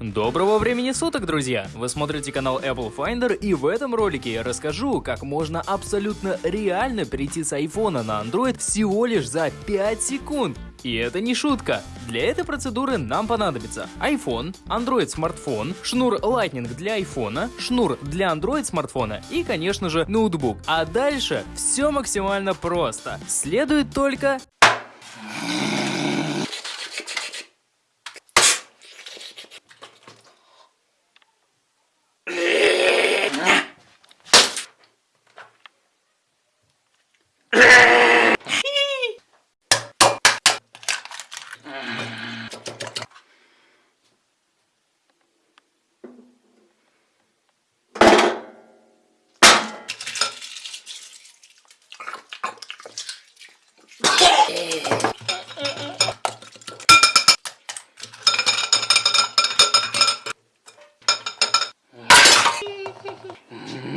Доброго времени суток, друзья! Вы смотрите канал Apple Finder и в этом ролике я расскажу, как можно абсолютно реально перейти с iPhone на Android всего лишь за 5 секунд. И это не шутка. Для этой процедуры нам понадобится iPhone, Android смартфон, шнур Lightning для iPhone, шнур для Android смартфона и, конечно же, ноутбук. А дальше все максимально просто. Следует только yeah. Mm-hmm.